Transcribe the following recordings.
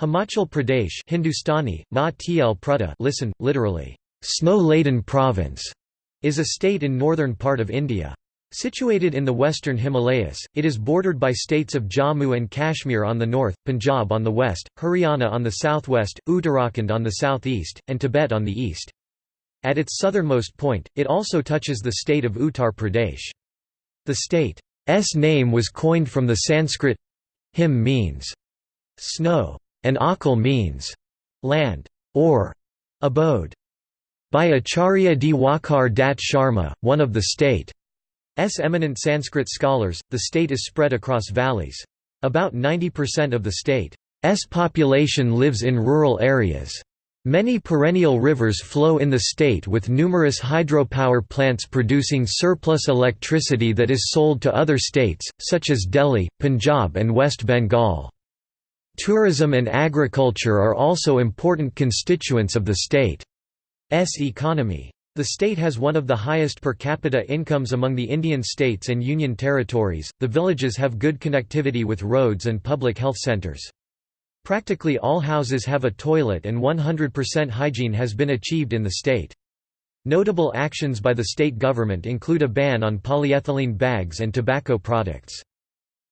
Himachal Pradesh Hindustani, Ma Tl Prutta listen, literally, snow-laden province, is a state in northern part of India. Situated in the western Himalayas, it is bordered by states of Jammu and Kashmir on the north, Punjab on the west, Haryana on the southwest, Uttarakhand on the southeast, and Tibet on the east. At its southernmost point, it also touches the state of Uttar Pradesh. The state's name was coined from the Sanskrit him means snow, and akal means land or abode. By Acharya Diwakar Dutt Sharma, one of the state S eminent Sanskrit scholars, the state is spread across valleys. About 90% of the state's population lives in rural areas. Many perennial rivers flow in the state with numerous hydropower plants producing surplus electricity that is sold to other states, such as Delhi, Punjab and West Bengal. Tourism and agriculture are also important constituents of the state's economy. The state has one of the highest per capita incomes among the Indian states and union territories. The villages have good connectivity with roads and public health centers. Practically all houses have a toilet and 100% hygiene has been achieved in the state. Notable actions by the state government include a ban on polyethylene bags and tobacco products.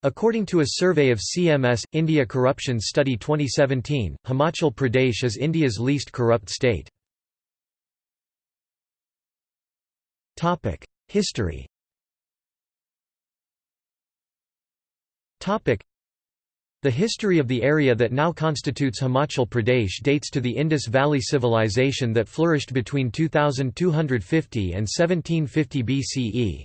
According to a survey of CMS, India Corruption Study 2017, Himachal Pradesh is India's least corrupt state. History The history of the area that now constitutes Himachal Pradesh dates to the Indus Valley Civilization that flourished between 2250 and 1750 BCE.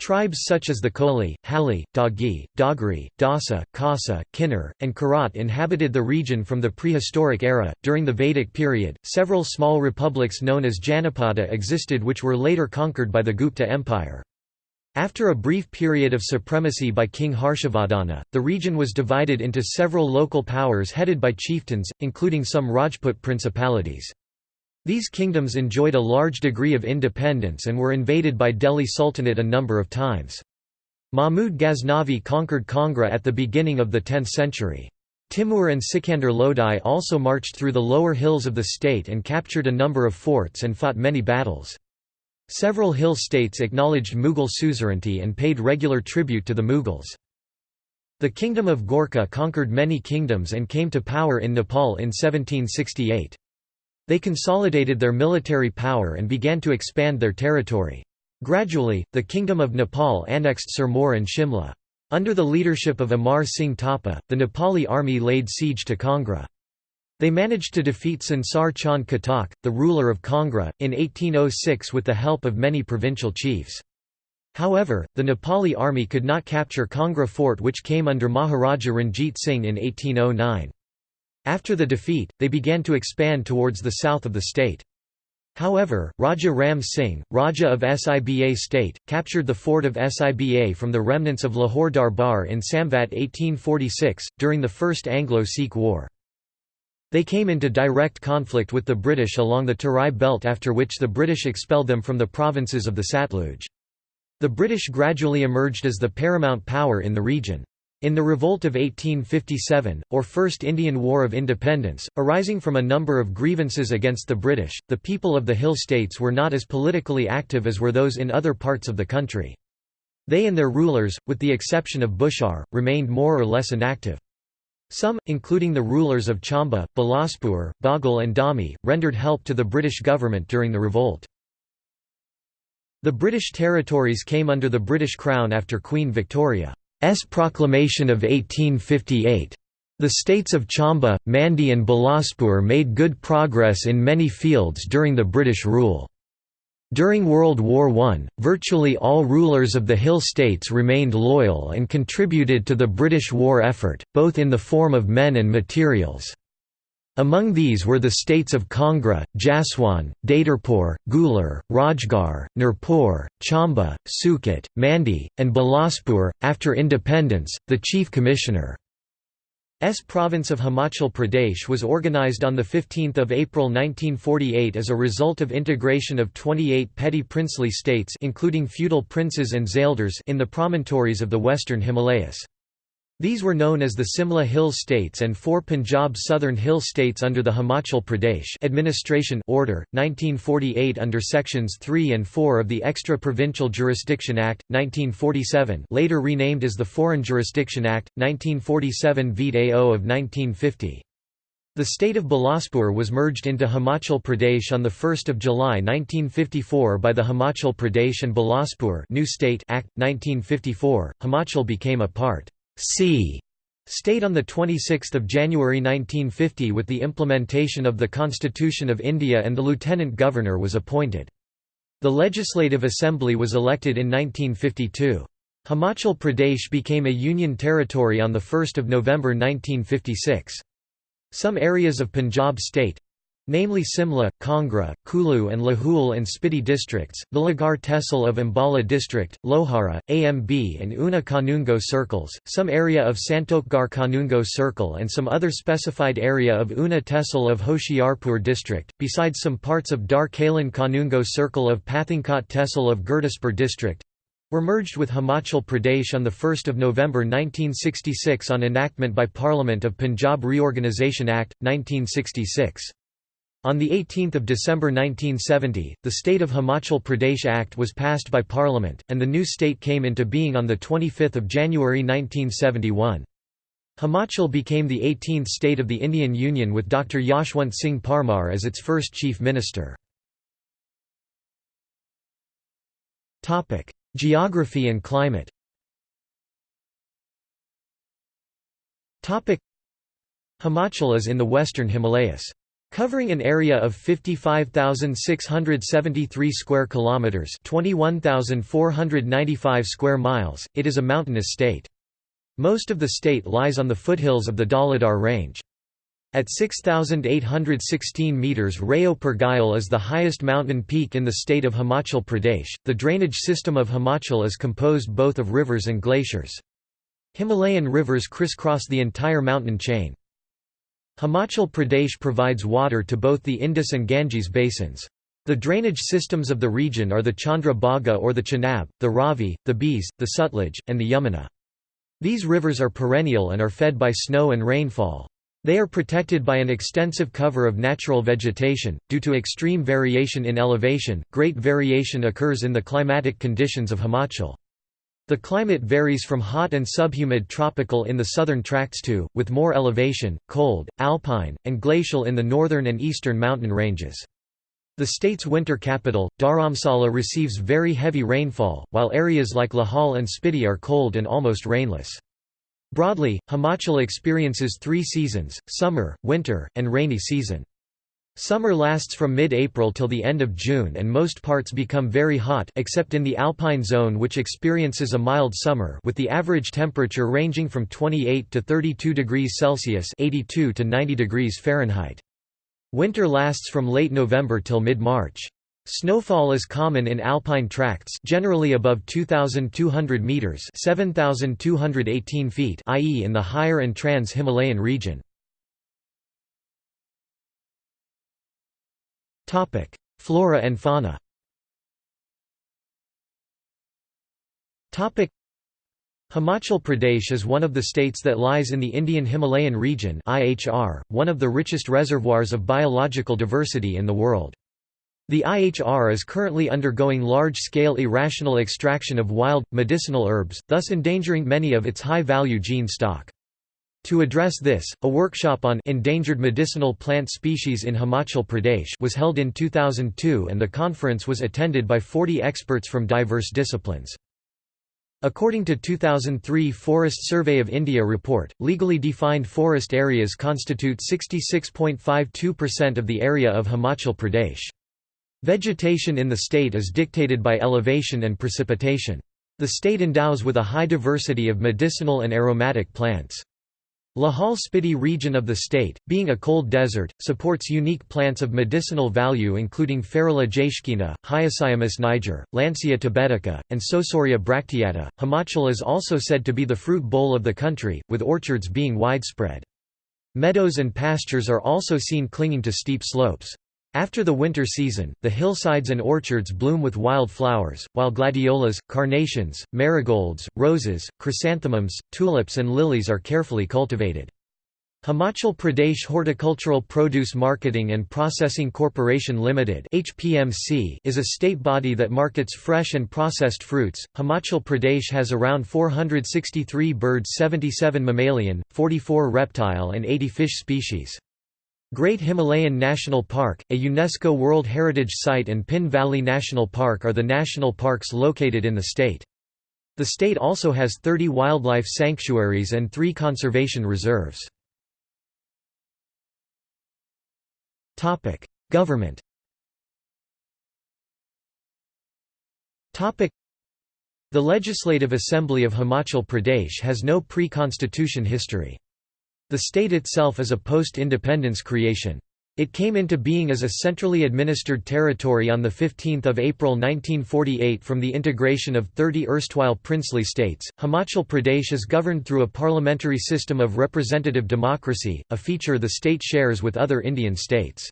Tribes such as the Koli, Hali, Dagi, Dogri, Dasa, Khasa, Kinnar, and Karat inhabited the region from the prehistoric era. During the Vedic period, several small republics known as Janapada existed which were later conquered by the Gupta Empire. After a brief period of supremacy by King Harshavardhana, the region was divided into several local powers headed by chieftains, including some Rajput principalities. These kingdoms enjoyed a large degree of independence and were invaded by Delhi Sultanate a number of times. Mahmud Ghaznavi conquered Kangra at the beginning of the 10th century. Timur and Sikandar Lodi also marched through the lower hills of the state and captured a number of forts and fought many battles. Several hill states acknowledged Mughal suzerainty and paid regular tribute to the Mughals. The Kingdom of Gorkha conquered many kingdoms and came to power in Nepal in 1768. They consolidated their military power and began to expand their territory. Gradually, the Kingdom of Nepal annexed Sirmaur and Shimla. Under the leadership of Amar Singh Thapa, the Nepali army laid siege to Kangra. They managed to defeat Sansar Chand Katoch, the ruler of Kangra, in 1806 with the help of many provincial chiefs. However, the Nepali army could not capture Kangra fort which came under Maharaja Ranjit Singh in 1809. After the defeat, they began to expand towards the south of the state. However, Raja Ram Singh, Raja of Siba state, captured the fort of Siba from the remnants of Lahore Darbar in Samvat 1846, during the First Anglo-Sikh War. They came into direct conflict with the British along the Tarai belt after which the British expelled them from the provinces of the Satluj. The British gradually emerged as the paramount power in the region. In the Revolt of 1857, or First Indian War of Independence, arising from a number of grievances against the British, the people of the Hill States were not as politically active as were those in other parts of the country. They and their rulers, with the exception of Bushahr, remained more or less inactive. Some, including the rulers of Chamba, Bilaspur, Baghal and Dhami, rendered help to the British government during the revolt. The British territories came under the British Crown after Queen Victoria. S proclamation of 1858. The states of Chamba, Mandi and Bilaspur made good progress in many fields during the British rule. During World War I, virtually all rulers of the Hill states remained loyal and contributed to the British war effort, both in the form of men and materials. Among these were the states of Kangra, Jaswan, Datarpur, Guler, Rajgarh, Nurpur, Chamba, Suket, Mandi, and Bilaspur. After independence, the Chief Commissioner S province of Himachal Pradesh was organized on 15 April 1948 as a result of integration of 28 petty princely states including feudal princes and zaildars in the promontories of the western Himalayas. These were known as the Simla Hill States and four Punjab Southern Hill States under the Himachal Pradesh Administration Order, 1948 under Sections 3 and 4 of the Extra Provincial Jurisdiction Act, 1947 later renamed as the Foreign Jurisdiction Act, 1947 Vt AO of 1950. The state of Bilaspur was merged into Himachal Pradesh on 1 July 1954 by the Himachal Pradesh and Bilaspur New State Act, 1954. Himachal became a part C state on 26 January 1950 with the implementation of the Constitution of India and the Lieutenant Governor was appointed. The Legislative Assembly was elected in 1952. Himachal Pradesh became a union territory on 1 November 1956. Some areas of Punjab state, namely Simla, Kangra, Kulu and Lahul and Spiti districts, the Lagar Tehsil of Ambala district, Lohara, AMB and Una Kanungo circles, some area of Santokgarh Kanungo circle and some other specified area of Una Tehsil of Hoshiarpur district, besides some parts of Dhar Kalan Kanungo circle of Pathankot Tehsil of Gurdaspur district, were merged with Himachal Pradesh on 1 November 1966 on enactment by Parliament of Punjab Reorganisation Act, 1966. On 18 December 1970, the State of Himachal Pradesh Act was passed by Parliament, and the new state came into being on 25 January 1971. Himachal became the 18th state of the Indian Union with Dr. Yashwant Singh Parmar as its first chief minister. Geography and climate Himachal is in the western Himalayas. Covering an area of 55,673 square kilometers, 21,495 square miles, it is a mountainous state. Most of the state lies on the foothills of the Dhauladhar range. At 6,816 meters Reo Purgyil is the highest mountain peak in the state of Himachal Pradesh. The drainage system of Himachal is composed both of rivers and glaciers. Himalayan rivers crisscross the entire mountain chain. Himachal Pradesh provides water to both the Indus and Ganges basins. The drainage systems of the region are the Chandra Bhaga or the Chenab, the Ravi, the Beas, the Sutlej, and the Yamuna. These rivers are perennial and are fed by snow and rainfall. They are protected by an extensive cover of natural vegetation. Due to extreme variation in elevation, great variation occurs in the climatic conditions of Himachal. The climate varies from hot and subhumid tropical in the southern tracts to, with more elevation, cold, alpine, and glacial in the northern and eastern mountain ranges. The state's winter capital, Dharamsala receives very heavy rainfall, while areas like Lahaul and Spiti are cold and almost rainless. Broadly, Himachal experiences three seasons, summer, winter, and rainy season. Summer lasts from mid-April till the end of June and most parts become very hot except in the alpine zone which experiences a mild summer with the average temperature ranging from 28 to 32 degrees Celsius 82 to 90 degrees Fahrenheit. Winter lasts from late November till mid-March. Snowfall is common in alpine tracts generally above 2,200 metres 7,218 feet i.e. in the higher and trans-Himalayan region. Flora and fauna Himachal Pradesh is one of the states that lies in the Indian Himalayan region IHR, one of the richest reservoirs of biological diversity in the world. The IHR is currently undergoing large-scale irrational extraction of wild, medicinal herbs, thus endangering many of its high-value gene stock. To address this, a workshop on endangered medicinal plant species in Himachal Pradesh was held in 2002 and the conference was attended by 40 experts from diverse disciplines. According to 2003 Forest Survey of India report, legally defined forest areas constitute 66.52% of the area of Himachal Pradesh. Vegetation in the state is dictated by elevation and precipitation. The state endows with a high diversity of medicinal and aromatic plants. Lahaul Spiti region of the state, being a cold desert, supports unique plants of medicinal value including Ferula jaeschkeana, Hyoscyamus niger, Lancea tibetica, and Saussurea bracteata. Himachal is also said to be the fruit bowl of the country, with orchards being widespread. Meadows and pastures are also seen clinging to steep slopes. After the winter season, the hillsides and orchards bloom with wild flowers, while gladiolas, carnations, marigolds, roses, chrysanthemums, tulips and lilies are carefully cultivated. Himachal Pradesh Horticultural Produce Marketing and Processing Corporation Limited (HPMC) is a state body that markets fresh and processed fruits. Himachal Pradesh has around 463 birds, 77 mammalian, 44 reptile and 80 fish species. Great Himalayan National Park, a UNESCO World Heritage Site and Pin Valley National Park are the national parks located in the state. The state also has 30 wildlife sanctuaries and 3 conservation reserves. Government The Legislative Assembly of Himachal Pradesh has no pre-constitution history. The state itself is a post-independence creation. It came into being as a centrally administered territory on 15 April 1948 from the integration of 30 erstwhile princely states. Himachal Pradesh is governed through a parliamentary system of representative democracy, a feature the state shares with other Indian states.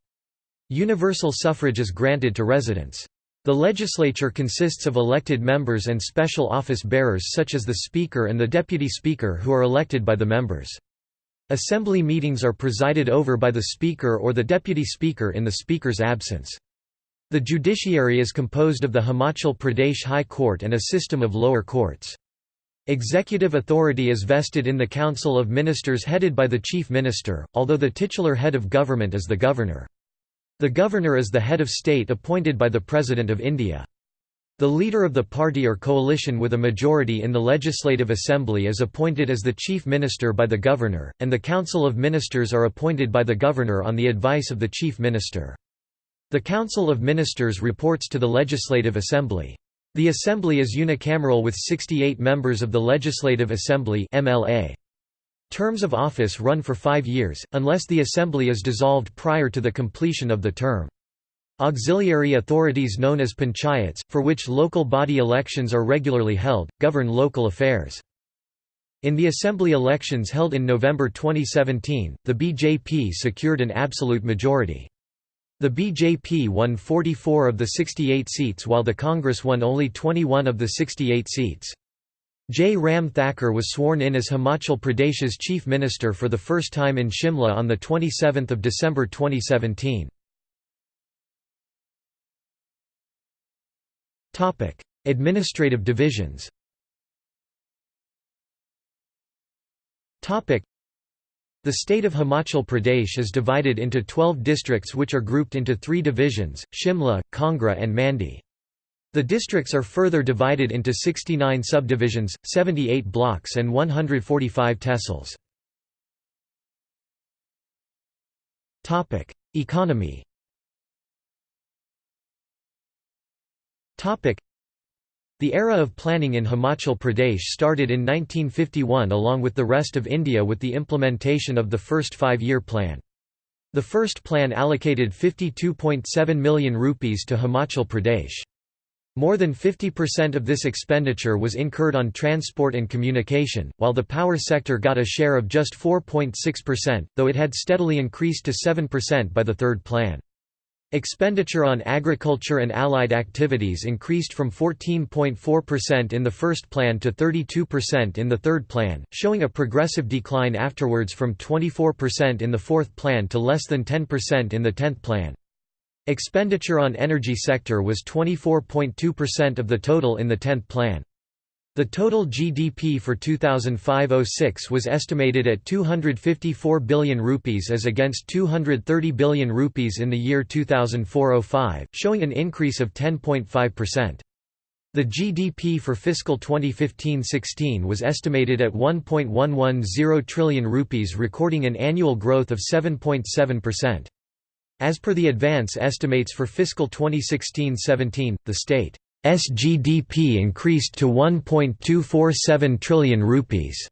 Universal suffrage is granted to residents. The legislature consists of elected members and special office bearers such as the Speaker and the Deputy Speaker who are elected by the members. Assembly meetings are presided over by the Speaker or the Deputy Speaker in the Speaker's absence. The judiciary is composed of the Himachal Pradesh High Court and a system of lower courts. Executive authority is vested in the Council of Ministers headed by the Chief Minister, although the titular head of government is the Governor. The Governor is the head of state appointed by the President of India. The leader of the party or coalition with a majority in the Legislative Assembly is appointed as the Chief Minister by the Governor, and the Council of Ministers are appointed by the Governor on the advice of the Chief Minister. The Council of Ministers reports to the Legislative Assembly. The Assembly is unicameral with 68 members of the Legislative Assembly MLA. Terms of office run for five years, unless the Assembly is dissolved prior to the completion of the term. Auxiliary authorities known as panchayats, for which local body elections are regularly held, govern local affairs. In the assembly elections held in November 2017, the BJP secured an absolute majority. The BJP won 44 of the 68 seats while the Congress won only 21 of the 68 seats. Jai Ram Thakur was sworn in as Himachal Pradesh's chief minister for the first time in Shimla on 27 December 2017. Administrative divisions the state of Himachal Pradesh is divided into 12 districts which are grouped into three divisions, Shimla, Kangra and Mandi. The districts are further divided into 69 subdivisions, 78 blocks and 145 tehsils. Economy The era of planning in Himachal Pradesh started in 1951 along with the rest of India with the implementation of the first five-year plan. The first plan allocated 52.7 million rupees to Himachal Pradesh. More than 50% of this expenditure was incurred on transport and communication, while the power sector got a share of just 4.6%, though it had steadily increased to 7% by the third plan. Expenditure on agriculture and allied activities increased from 14.4% in the first plan to 32% in the third plan, showing a progressive decline afterwards from 24% in the fourth plan to less than 10% in the tenth plan. Expenditure on energy sector was 24.2% of the total in the tenth plan. The total GDP for 2005–06 was estimated at 254 billion rupees as against 230 billion rupees in the year 2004–05, showing an increase of 10.5%. The GDP for fiscal 2015–16 was estimated at 1.110 trillion rupees recording an annual growth of 7.7%. As per the advance estimates for fiscal 2016–17, the state SGDP increased to 1.247 trillion rupees.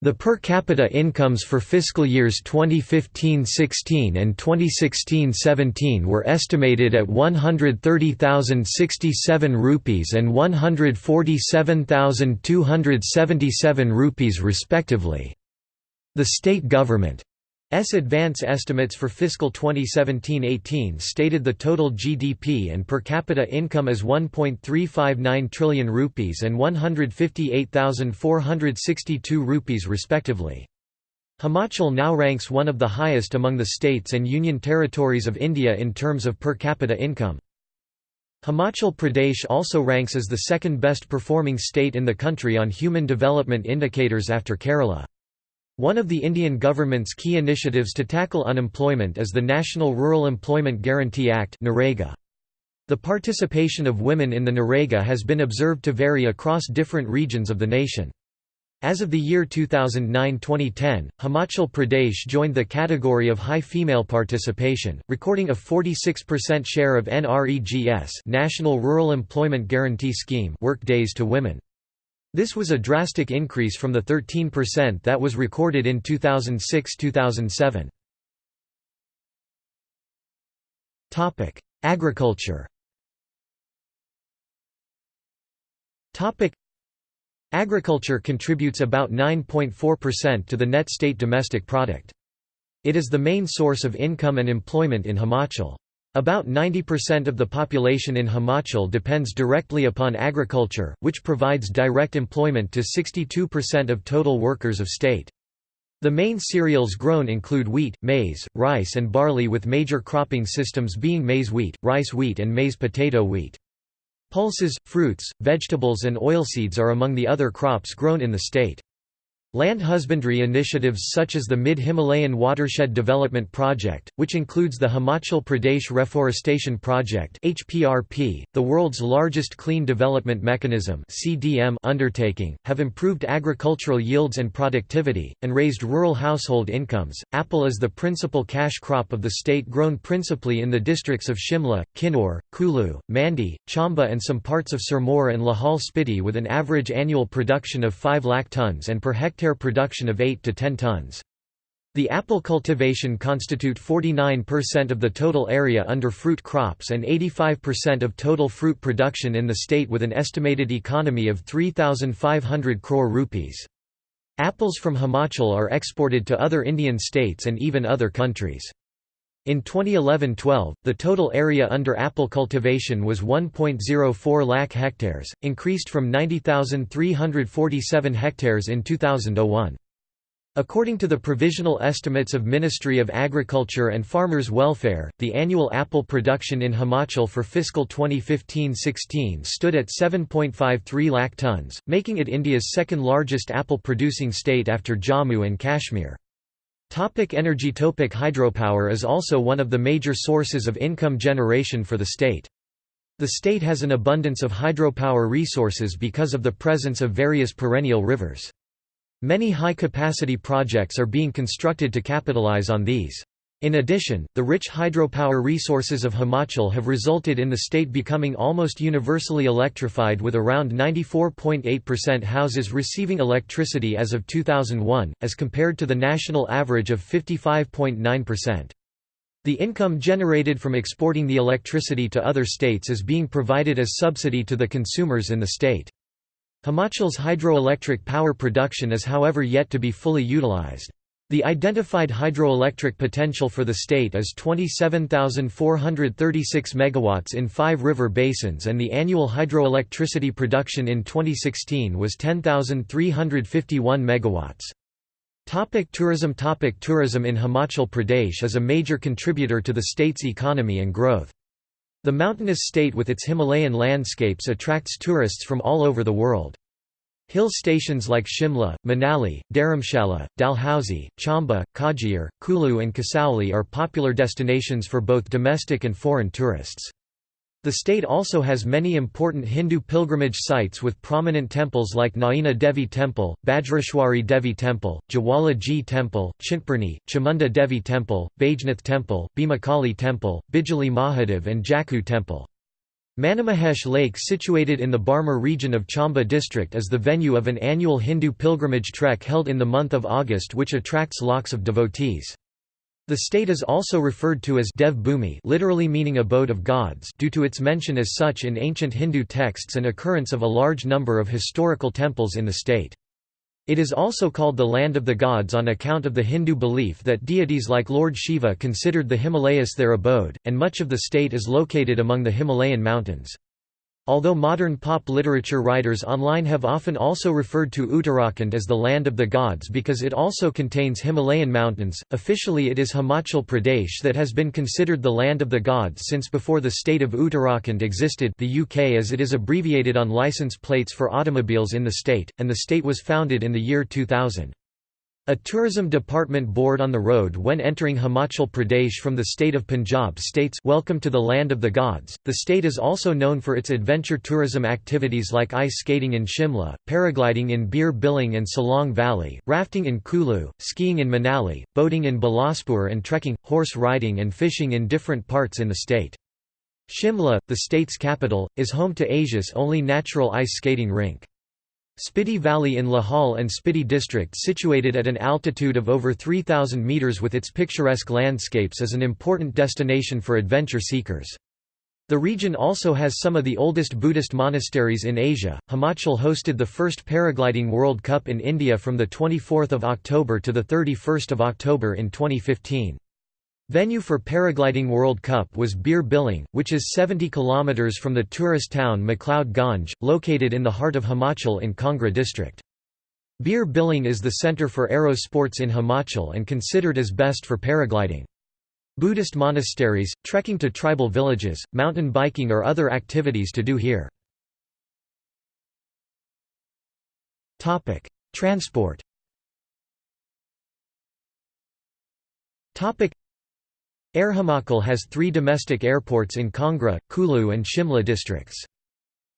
The per capita incomes for fiscal years 2015-16 and 2016-17 were estimated at 130,067 rupees and 147,277 rupees respectively. The state government advance estimates for fiscal 2017-18 stated the total GDP and per capita income as 1.359 trillion rupees and 158,462 rupees respectively. Himachal now ranks one of the highest among the states and union territories of India in terms of per capita income. Himachal Pradesh also ranks as the second best performing state in the country on human development indicators after Kerala. One of the Indian government's key initiatives to tackle unemployment is the National Rural Employment Guarantee Act The participation of women in the NREGA has been observed to vary across different regions of the nation. As of the year 2009-2010, Himachal Pradesh joined the category of high female participation, recording a 46% share of NREGS National Rural Employment Guarantee Scheme work days to women. This was a drastic increase from the 13% that was recorded in 2006–2007. Agriculture Agriculture contributes about 9.4% to the net state domestic product. It is the main source of income and employment in Himachal. About 90% of the population in Himachal depends directly upon agriculture, which provides direct employment to 62% of total workers of state. The main cereals grown include wheat, maize, rice and barley with major cropping systems being maize wheat, rice wheat and maize potato wheat. Pulses, fruits, vegetables and oilseeds are among the other crops grown in the state. Land husbandry initiatives such as the Mid-Himalayan Watershed Development Project, which includes the Himachal Pradesh Reforestation Project (HPRP), the world's largest clean development mechanism (CDM) undertaking, have improved agricultural yields and productivity and raised rural household incomes. Apple is the principal cash crop of the state grown principally in the districts of Shimla, Kinnaur, Kulu, Mandi, Chamba and some parts of Sirmaur and Lahaul Spiti with an average annual production of 5 lakh tons and per hectare hectare production of 8 to 10 tons. The apple cultivation constitute 49% of the total area under fruit crops and 85% of total fruit production in the state with an estimated economy of 3,500 crore rupees. Apples from Himachal are exported to other Indian states and even other countries. In 2011–12, the total area under apple cultivation was 1.04 lakh hectares, increased from 90,347 hectares in 2001. According to the provisional estimates of Ministry of Agriculture and Farmers Welfare, the annual apple production in Himachal for fiscal 2015–16 stood at 7.53 lakh tonnes, making it India's second largest apple-producing state after Jammu and Kashmir. Topic energy Topic Hydropower is also one of the major sources of income generation for the state. The state has an abundance of hydropower resources because of the presence of various perennial rivers. Many high-capacity projects are being constructed to capitalize on these. In addition, the rich hydropower resources of Himachal have resulted in the state becoming almost universally electrified with around 94.8% houses receiving electricity as of 2001, as compared to the national average of 55.9%. The income generated from exporting the electricity to other states is being provided as subsidy to the consumers in the state. Himachal's hydroelectric power production is however yet to be fully utilized. The identified hydroelectric potential for the state is 27,436 megawatts in five river basins and the annual hydroelectricity production in 2016 was 10,351 megawatts. Topic tourism Topic Tourism in Himachal Pradesh is a major contributor to the state's economy and growth. The mountainous state with its Himalayan landscapes attracts tourists from all over the world. Hill stations like Shimla, Manali, Dharamshala, Dalhousie, Chamba, Khajjiar, Kulu and Kasauli are popular destinations for both domestic and foreign tourists. The state also has many important Hindu pilgrimage sites with prominent temples like Naina Devi Temple, Bajreshwari Devi Temple, Jawala Ji Temple, Chintpurni, Chamunda Devi Temple, Baijnath Temple, Bhimakali Temple, Bijli Mahadev and Jakhoo Temple. Manimahesh Lake situated in the Bharmour region of Chamba district is the venue of an annual Hindu pilgrimage trek held in the month of August which attracts lakhs of devotees. The state is also referred to as Dev Bhumi literally meaning abode of gods due to its mention as such in ancient Hindu texts and occurrence of a large number of historical temples in the state. It is also called the land of the gods on account of the Hindu belief that deities like Lord Shiva considered the Himalayas their abode, and much of the state is located among the Himalayan mountains. Although modern pop literature writers online have often also referred to Uttarakhand as the land of the gods because it also contains Himalayan mountains, officially it is Himachal Pradesh that has been considered the land of the gods since before the state of Uttarakhand existed the UK as it is abbreviated on license plates for automobiles in the state, and the state was founded in the year 2000. A tourism department board on the road when entering Himachal Pradesh from the state of Punjab states Welcome to the land of the gods. The state is also known for its adventure tourism activities like ice skating in Shimla, paragliding in Bir Biling and Solang Valley, rafting in Kulu, skiing in Manali, boating in Bilaspur and trekking, horse riding and fishing in different parts in the state. Shimla, the state's capital, is home to Asia's only natural ice skating rink. Spiti Valley in Lahaul and Spiti district situated at an altitude of over 3,000 metres with its picturesque landscapes is an important destination for adventure seekers. The region also has some of the oldest Buddhist monasteries in Asia. Himachal hosted the first Paragliding World Cup in India from 24 October to 31 October in 2015. Venue for Paragliding World Cup was Bir Biling, which is 70 km from the tourist town McLeod Ganj, located in the heart of Himachal in Kangra district. Bir Biling is the centre for aero sports in Himachal and considered as best for paragliding. Buddhist monasteries, trekking to tribal villages, mountain biking or other activities to do here. Transport Air Himachal has three domestic airports in Kangra, Kulu and Shimla districts.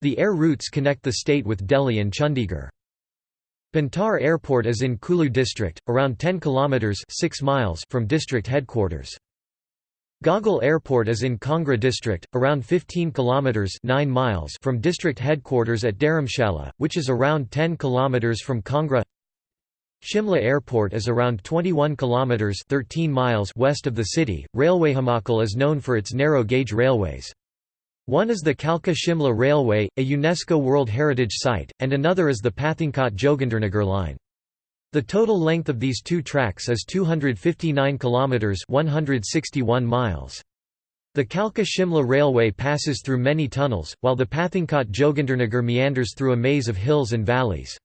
The air routes connect the state with Delhi and Chandigarh. Bhuntar Airport is in Kulu district, around 10 kilometers 6 miles from district headquarters. Gaggal Airport is in Kangra district, around 15 kilometers 9 miles from district headquarters at Dharamshala, which is around 10 kilometers from Kangra. Shimla Airport is around 21 kilometers 13 miles west of the city. Railway Himachal is known for its narrow gauge railways. One is the Kalka Shimla Railway, a UNESCO World Heritage Site, and another is the Pathankot Jogindernagar line. The total length of these two tracks is 259 kilometers 161 miles. The Kalka Shimla Railway passes through many tunnels, while the Pathankot Jogindernagar meanders through a maze of hills and valleys.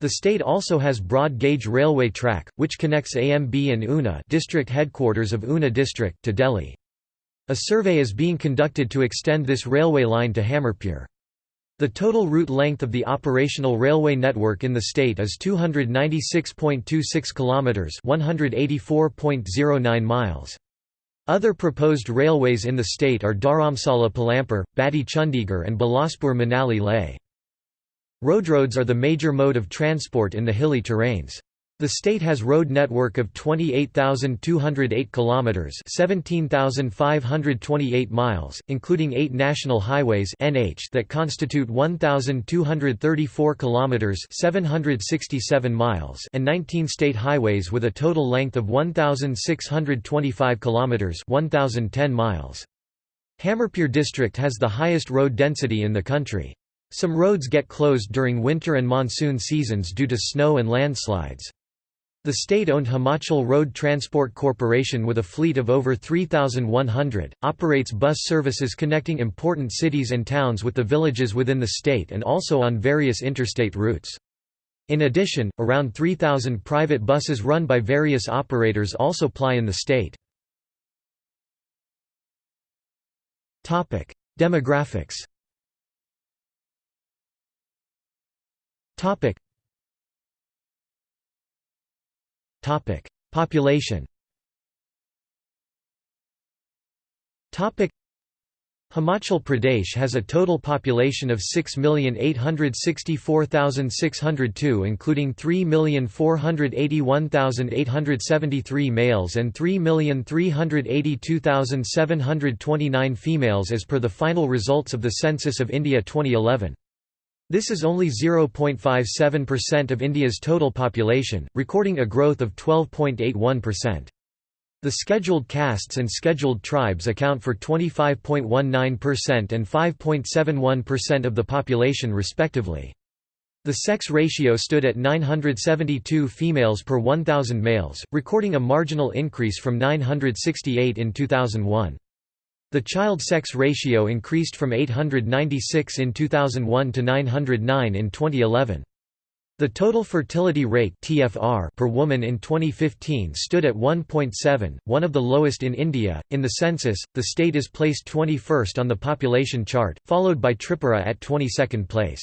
The state also has broad gauge railway track, which connects AMB and Una district headquarters of Una district to Delhi. A survey is being conducted to extend this railway line to Hamirpur. The total route length of the operational railway network in the state is 296.26 kilometers, 184.09 miles. Other proposed railways in the state are Dharamsala Palampur, Baddi Chandigarh and Bilaspur Manali Leh. Roadroads are the major mode of transport in the hilly terrains. The state has road network of 28,208 kilometers, 17,528 miles, including 8 national highways (NH) that constitute 1,234 kilometers, 767 miles, and 19 state highways with a total length of 1,625 kilometers, 1,010 miles. Hamirpur district has the highest road density in the country. Some roads get closed during winter and monsoon seasons due to snow and landslides. The state-owned Himachal Road Transport Corporation with a fleet of over 3,100, operates bus services connecting important cities and towns with the villages within the state and also on various interstate routes. In addition, around 3,000 private buses run by various operators also ply in the state. Demographics Topic. Topic. Population Topic. Himachal Pradesh has a total population of 6,864,602 including 3,481,873 males and 3,382,729 females as per the final results of the Census of India 2011. This is only 0.57% of India's total population, recording a growth of 12.81%. The scheduled castes and scheduled tribes account for 25.19% and 5.71% of the population respectively. The sex ratio stood at 972 females per 1,000 males, recording a marginal increase from 968 in 2001. The child sex ratio increased from 896 in 2001 to 909 in 2011. The total fertility rate (TFR) per woman in 2015 stood at 1.7, one of the lowest in India. In the census, the state is placed 21st on the population chart, followed by Tripura at 22nd place.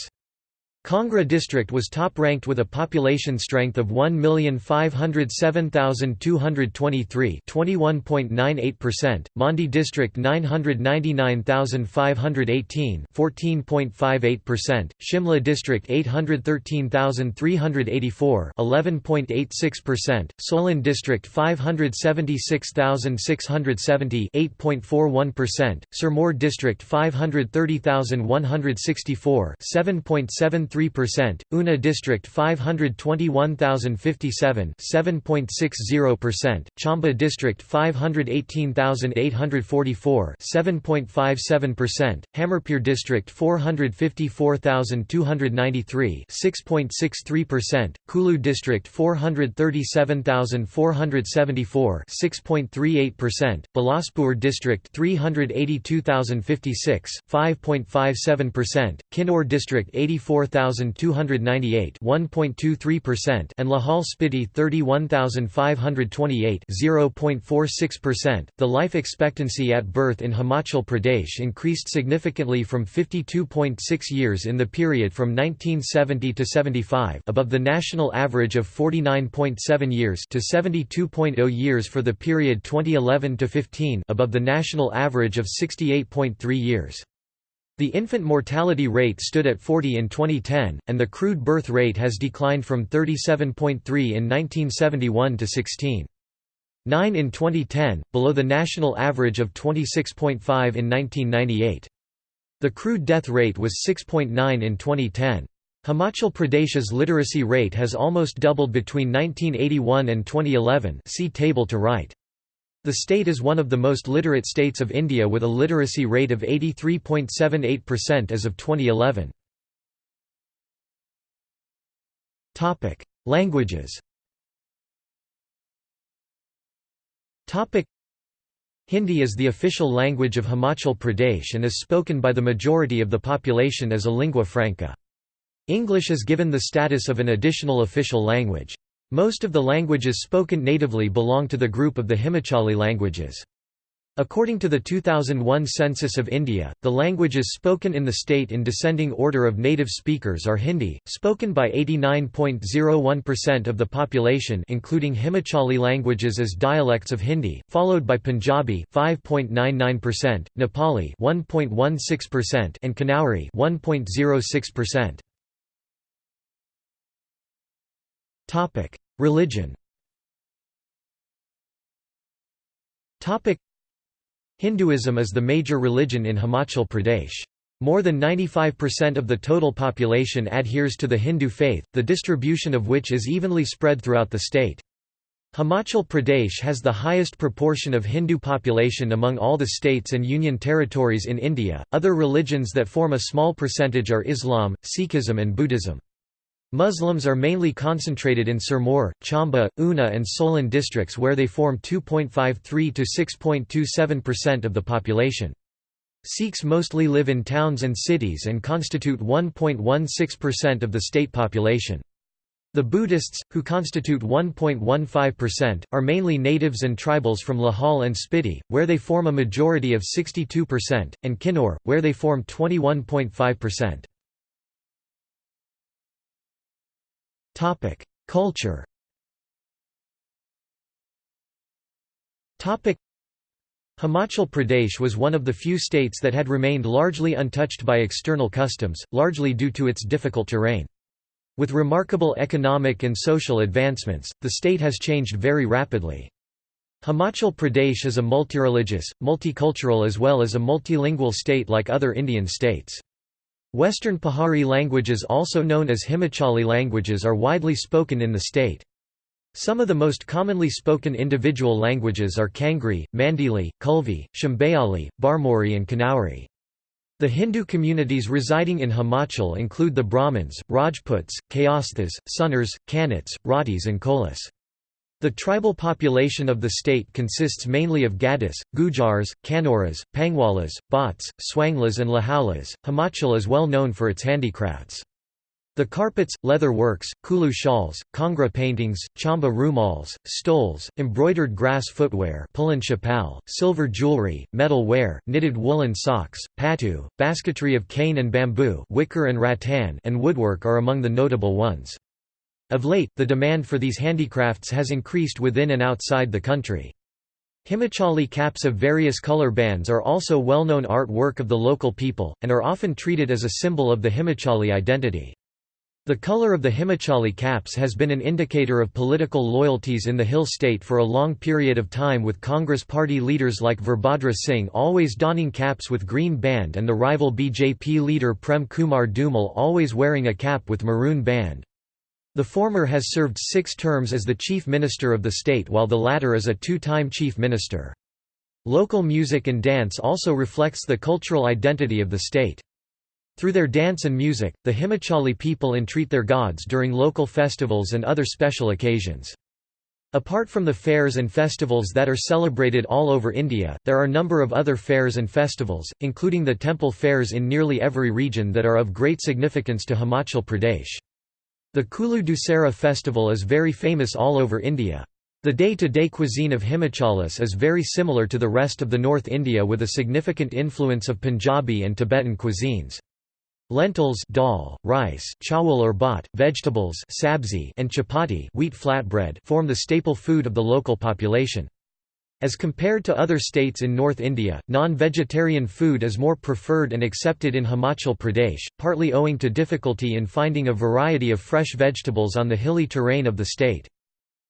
Kangra district was top-ranked with a population strength of 1,507,223 21.98%, Mandi district 999,518 14.58%, Shimla district 813,384 11.86%, Solan district 576,670 8.41%, Sirmaur district 530,164 7.73 3%, Una district 521,057 7.60%, Chamba district 518,844 7.57%, Hamirpur district 454,293 6.63%, Kulu district 437,474 6.38%, Bilaspur district 382,056 5.57%, Kinnaur district 84,000 31298 1.23% and Lahaul Spiti 31528 0.46%. The life expectancy at birth in Himachal Pradesh increased significantly from 52.6 years in the period from 1970 to 75 above the national average of 49.7 years to 72.0 years for the period 2011 to 15 above the national average of 68.3 years. The infant mortality rate stood at 40 in 2010, and the crude birth rate has declined from 37.3 in 1971 to 16.9 in 2010, below the national average of 26.5 in 1998. The crude death rate was 6.9 in 2010. Himachal Pradesh's literacy rate has almost doubled between 1981 and 2011 see table to right. The state is one of the most literate states of India with a literacy rate of 83.78% as of 2011. Languages Hindi is the official language of Himachal Pradesh and is spoken by the majority of the population as a lingua franca. English is given the status of an additional official language. Most of the languages spoken natively belong to the group of the Himachali languages. According to the 2001 Census of India, the languages spoken in the state in descending order of native speakers are Hindi, spoken by 89.01% of the population including Himachali languages as dialects of Hindi, followed by Punjabi 5.99%, Nepali 1.16% and Kinnauri 1.06%. Topic: Religion. Topic: Hinduism is the major religion in Himachal Pradesh. More than 95% of the total population adheres to the Hindu faith, the distribution of which is evenly spread throughout the state. Himachal Pradesh has the highest proportion of Hindu population among all the states and union territories in India. Other religions that form a small percentage are Islam, Sikhism, and Buddhism. Muslims are mainly concentrated in Sirmaur, Chamba, Una and Solan districts where they form 2.53 to 6.27% of the population. Sikhs mostly live in towns and cities and constitute 1.16% of the state population. The Buddhists, who constitute 1.15%, are mainly natives and tribals from Lahaul and Spiti, where they form a majority of 62%, and Kinnaur, where they form 21.5%. Culture. Himachal Pradesh was one of the few states that had remained largely untouched by external customs, largely due to its difficult terrain. With remarkable economic and social advancements, the state has changed very rapidly. Himachal Pradesh is a multireligious, multicultural as well as a multilingual state like other Indian states. Western Pahari languages also known as Himachali languages are widely spoken in the state. Some of the most commonly spoken individual languages are Kangri, Mandeali, Kulvi, Chambeali, Barmori and Kinnauri. The Hindu communities residing in Himachal include the Brahmins, Rajputs, Kayasthas, Sunars, Kannats, Rathis and Kolis. The tribal population of the state consists mainly of Gaddis, Gujars, Kanoras, Pangwalas, Bhots, Swanglas and Lahaulas. Himachal is well known for its handicrafts. The carpets, leather works, Kulu shawls, Kangra paintings, Chamba rumals, stoles, embroidered grass footwear silver jewelry, metal ware, knitted woolen socks, patu, basketry of cane and bamboo wicker and rattan and woodwork are among the notable ones. Of late, the demand for these handicrafts has increased within and outside the country. Himachali caps of various color bands are also well-known art work of the local people, and are often treated as a symbol of the Himachali identity. The color of the Himachali caps has been an indicator of political loyalties in the hill state for a long period of time with Congress party leaders like Virbhadra Singh always donning caps with green band and the rival BJP leader Prem Kumar Dhumal always wearing a cap with maroon band. The former has served six terms as the chief minister of the state while the latter is a two-time chief minister. Local music and dance also reflects the cultural identity of the state. Through their dance and music, the Himachali people entreat their gods during local festivals and other special occasions. Apart from the fairs and festivals that are celebrated all over India, there are a number of other fairs and festivals, including the temple fairs in nearly every region that are of great significance to Himachal Pradesh. The Kulu Dussehra festival is very famous all over India. The day-to-day -day cuisine of Himachalis is very similar to the rest of the North India with a significant influence of Punjabi and Tibetan cuisines. Lentils dal, rice chawal or bhat, vegetables sabzi, and chapati wheat flatbread form the staple food of the local population. As compared to other states in North India, non-vegetarian food is more preferred and accepted in Himachal Pradesh, partly owing to difficulty in finding a variety of fresh vegetables on the hilly terrain of the state.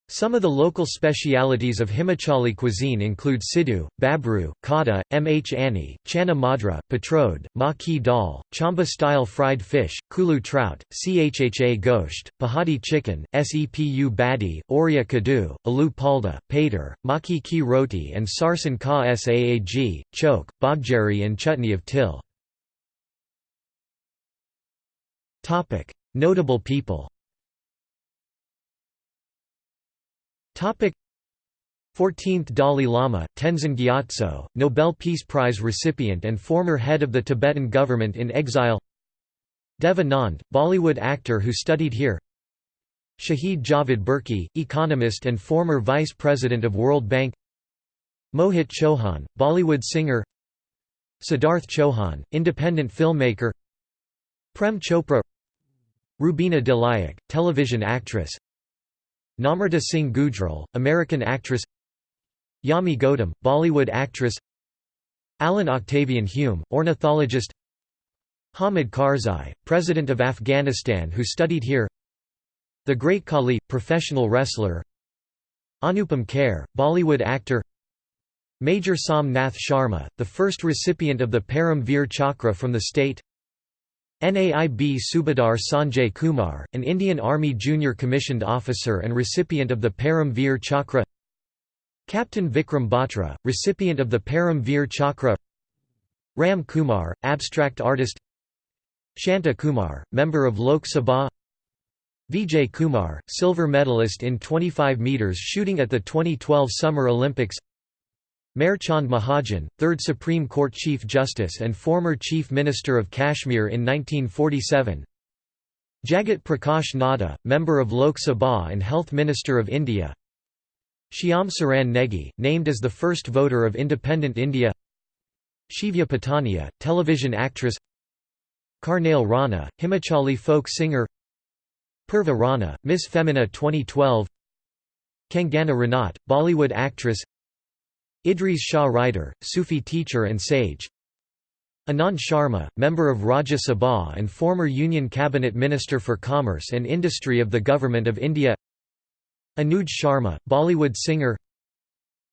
Some of the local specialities of Himachali cuisine include siddu, babru, kada, mh ani, chana madra, patrode, ma ki dal, chamba-style fried fish, kulu trout, chha gosht, pahadi chicken, sepu badi, oria kadu, alu palda, pater, maki ki roti and sarson ka saag, choke, bobjeri and chutney of til. Notable people 14th Dalai Lama, Tenzin Gyatso, Nobel Peace Prize recipient and former head of the Tibetan government in exile. Dev Anand, Bollywood actor who studied here. Shahid Javed Burki, economist and former vice president of World Bank. Mohit Chauhan, Bollywood singer. Siddharth Chauhan, independent filmmaker. Prem Chopra. Rubina Dilaik, television actress Namrata Singh Gujral, American actress Yami Gautam, Bollywood actress Allan Octavian Hume, ornithologist Hamid Karzai, President of Afghanistan who studied here The Great Khali, professional wrestler Anupam Kher, Bollywood actor Major Som Nath Sharma, the first recipient of the Param Veer Chakra from the state NAIB Subadar Sanjay Kumar, an Indian Army junior commissioned officer and recipient of the Param Veer Chakra. Captain Vikram Batra, recipient of the Param Veer Chakra. Ram Kumar, abstract artist. Shanta Kumar, member of Lok Sabha. Vijay Kumar, silver medalist in 25 metres shooting at the 2012 Summer Olympics Chand Mahajan, 3rd Supreme Court Chief Justice and former Chief Minister of Kashmir in 1947 Jagat Prakash Nadda, member of Lok Sabha and Health Minister of India. Shyam Saran Negi, named as the first voter of independent India. Shivya Pathania, television actress. Karnail Rana, Himachali folk singer. Purva Rana, Miss Femina 2012 Kangana Ranaut, Bollywood actress Idris Shah Rider, Sufi teacher and sage. Anand Sharma, member of Rajya Sabha and former Union Cabinet Minister for Commerce and Industry of the Government of India. Anuj Sharma, Bollywood singer.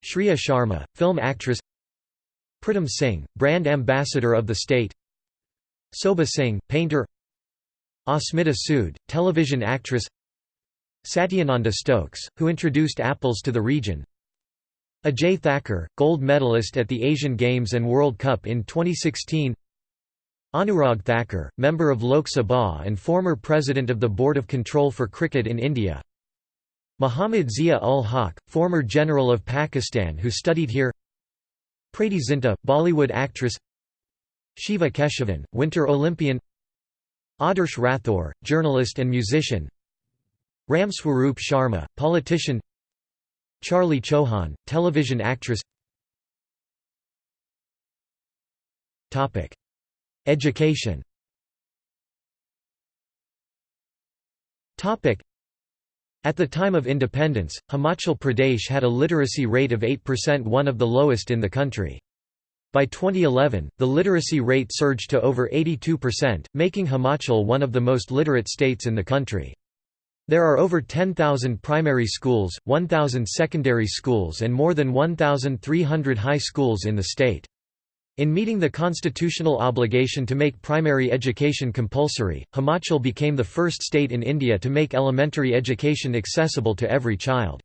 Shriya Sharma, film actress. Pritam Singh, brand ambassador of the state. Sobha Singh, painter. Asmita Sood, television actress. Satyananda Stokes, who introduced apples to the region Ajay Thakur, gold medalist at the Asian Games and World Cup in 2016 Anurag Thakur, member of Lok Sabha and former president of the Board of Control for Cricket in India. Muhammad Zia ul Haq, former general of Pakistan who studied here. Preity Zinta, Bollywood actress. Shiva Keshavan, Winter Olympian. Adarsh Rathore, journalist and musician. Ram Swaroop Sharma, politician Charlie Chauhan, television actress Topic. Education Topic. At the time of independence, Himachal Pradesh had a literacy rate of 8% one of the lowest in the country. By 2011, the literacy rate surged to over 82%, making Himachal one of the most literate states in the country. There are over 10,000 primary schools, 1,000 secondary schools and more than 1,300 high schools in the state. In meeting the constitutional obligation to make primary education compulsory, Himachal became the first state in India to make elementary education accessible to every child.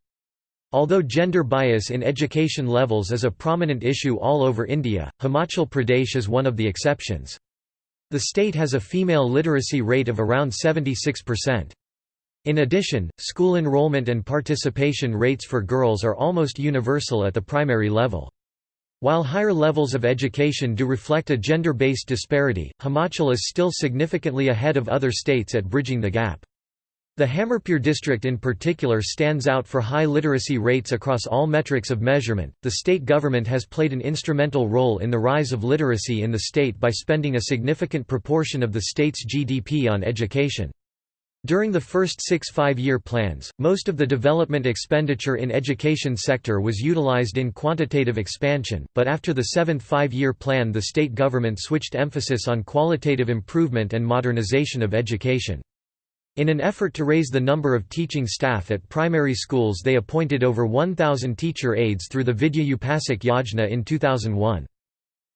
Although gender bias in education levels is a prominent issue all over India, Himachal Pradesh is one of the exceptions. The state has a female literacy rate of around 76%. In addition, school enrollment and participation rates for girls are almost universal at the primary level. While higher levels of education do reflect a gender-based disparity, Himachal is still significantly ahead of other states at bridging the gap. The Hamirpur district in particular stands out for high literacy rates across all metrics of measurement. The state government has played an instrumental role in the rise of literacy in the state by spending a significant proportion of the state's GDP on education. During the first six five-year plans, most of the development expenditure in education sector was utilized in quantitative expansion, but after the seventh five-year plan the state government switched emphasis on qualitative improvement and modernization of education. In an effort to raise the number of teaching staff at primary schools they appointed over 1,000 teacher aides through the Vidya Upasak Yojna in 2001.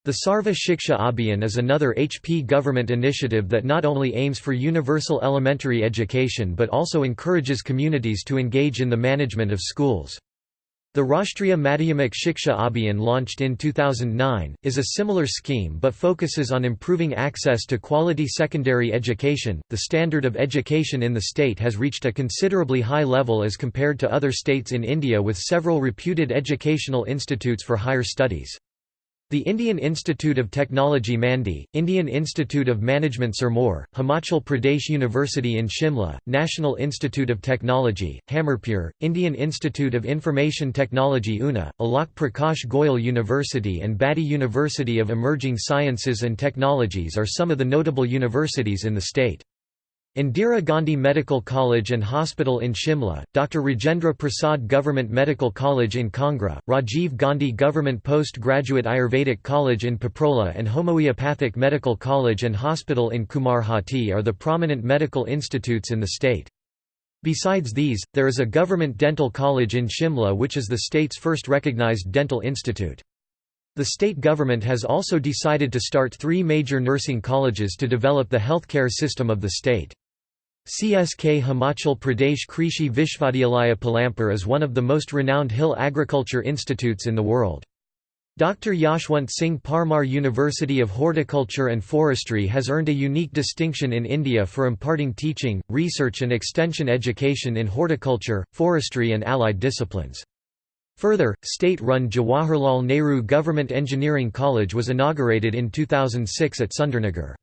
The Sarva Shiksha Abhiyan is another HP government initiative that not only aims for universal elementary education but also encourages communities to engage in the management of schools. The Rashtriya Madhyamik Shiksha Abhiyan launched in 2009, is a similar scheme but focuses on improving access to quality secondary education. The standard of education in the state has reached a considerably high level as compared to other states in India with several reputed educational institutes for higher studies. The Indian Institute of Technology Mandi, Indian Institute of Management Sirmaur, Himachal Pradesh University in Shimla, National Institute of Technology, Hamirpur, Indian Institute of Information Technology Una, Alakh Prakash Goyal University and Baddi University of Emerging Sciences and Technologies are some of the notable universities in the state. Indira Gandhi Medical College and Hospital in Shimla, Dr. Rajendra Prasad Government Medical College in Kangra, Rajiv Gandhi Government Post-Graduate Ayurvedic College in Paprola and Homeopathic Medical College and Hospital in Kumarhatti are the prominent medical institutes in the state. Besides these, there is a government dental college in Shimla which is the state's first recognized dental institute. The state government has also decided to start three major nursing colleges to develop the healthcare system of the state. CSK Himachal Pradesh Krishi Vishvavidyalaya Palampur is one of the most renowned hill agriculture institutes in the world. Dr. Yashwant Singh Parmar University of Horticulture and Forestry has earned a unique distinction in India for imparting teaching, research and extension education in horticulture, forestry and allied disciplines. Further, state-run Jawaharlal Nehru Government Engineering College was inaugurated in 2006 at Sundarnagar.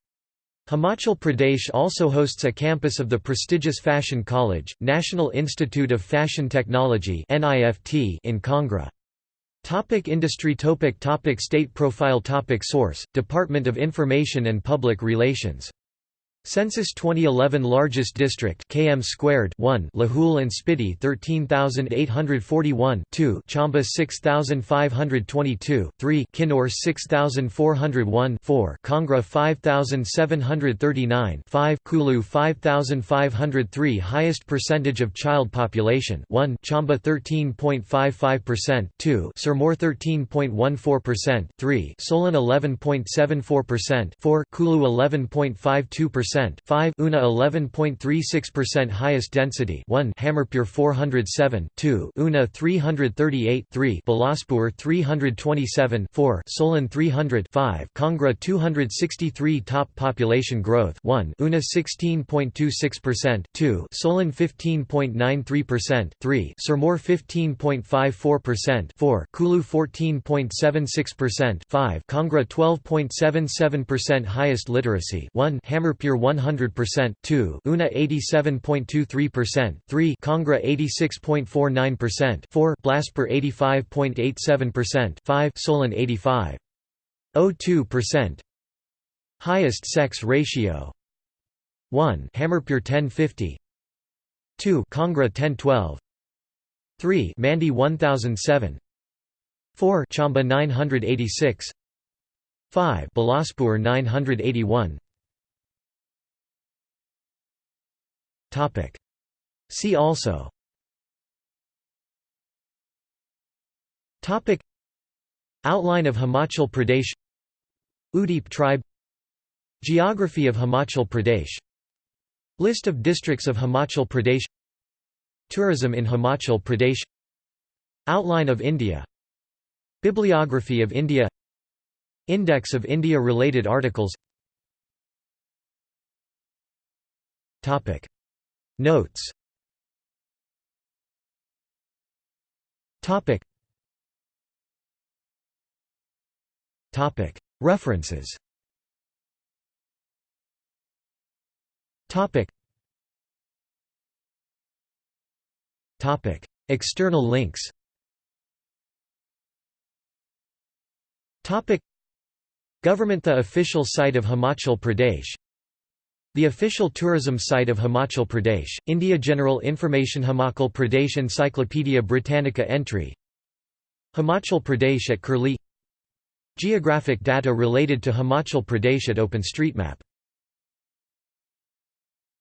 Himachal Pradesh also hosts a campus of the prestigious Fashion College, National Institute of Fashion Technology in Kangra. Topic industry topic topic State profile topic Source, Department of Information and Public Relations Census 2011 largest district km squared 1 Lahul and Spiti 13841 2 Chamba 6522 3 Kinnaur 6401 4 Kangra 5739 5 Kulu 5503 highest percentage of child population 1 Chamba 13.55% 2 Sirmaur 13.14% 3 Solan 11.74% 4 Kulu 11.52% 5 Una 11.36 percent highest density 1 Hamirpur 407 2 Una 338 3 Bilaspur 327 4 Solan 300 5 Kangra 263 top population growth 1 Una 16.26 percent 2 Solan 15.93 percent 3 Sirmaur 15.54 percent 4 Kulu 14.76 percent 5 Kangra 12.77 percent highest literacy 1 Hamirpur 100 percent 2 Una 87.23 percent 3 Kangra 86.49 percent 4 Bilaspur 85.87 percent 5 Solan 85.02 percent. Highest sex ratio 1 Hamirpur 1050 2 Kangra 1012 3 Mandi 1007 4 Chamba 986 5 Bilaspur 981 Topic. See also. Topic. Outline of Himachal Pradesh. Udip tribe. Geography of Himachal Pradesh. List of districts of Himachal Pradesh. Tourism in Himachal Pradesh. Outline of India. Bibliography of India. Index of India-related articles. Topic Notes. Topic. Topic. References. Topic. Topic. External links. Topic. Government The official site of Himachal Pradesh The official tourism site of Himachal Pradesh, India General Information Himachal Pradesh Encyclopaedia Britannica entry Himachal Pradesh at Curlie Geographic data related to Himachal Pradesh at OpenStreetMap